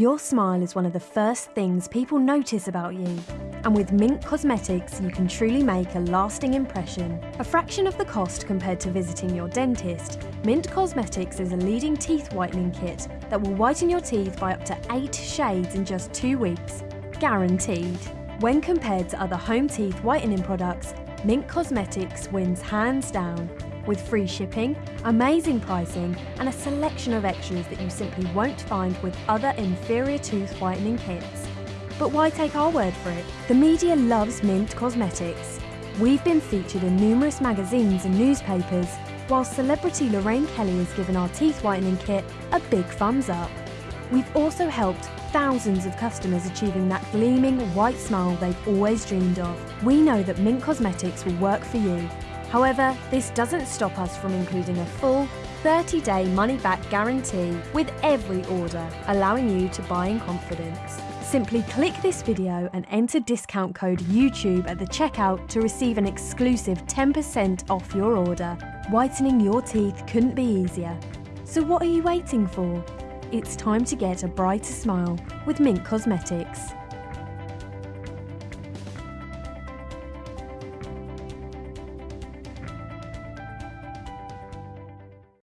Your smile is one of the first things people notice about you. And with Mint Cosmetics, you can truly make a lasting impression. A fraction of the cost compared to visiting your dentist, Mint Cosmetics is a leading teeth whitening kit that will whiten your teeth by up to 8 shades in just 2 weeks. Guaranteed. When compared to other home teeth whitening products, Mint Cosmetics wins hands down with free shipping, amazing pricing, and a selection of extras that you simply won't find with other inferior tooth whitening kits. But why take our word for it? The media loves Mint Cosmetics. We've been featured in numerous magazines and newspapers, while celebrity Lorraine Kelly has given our teeth whitening kit a big thumbs up. We've also helped thousands of customers achieving that gleaming white smile they've always dreamed of. We know that Mint Cosmetics will work for you However, this doesn't stop us from including a full 30-day money-back guarantee with every order, allowing you to buy in confidence. Simply click this video and enter discount code YouTube at the checkout to receive an exclusive 10% off your order. Whitening your teeth couldn't be easier. So what are you waiting for? It's time to get a brighter smile with Mint Cosmetics.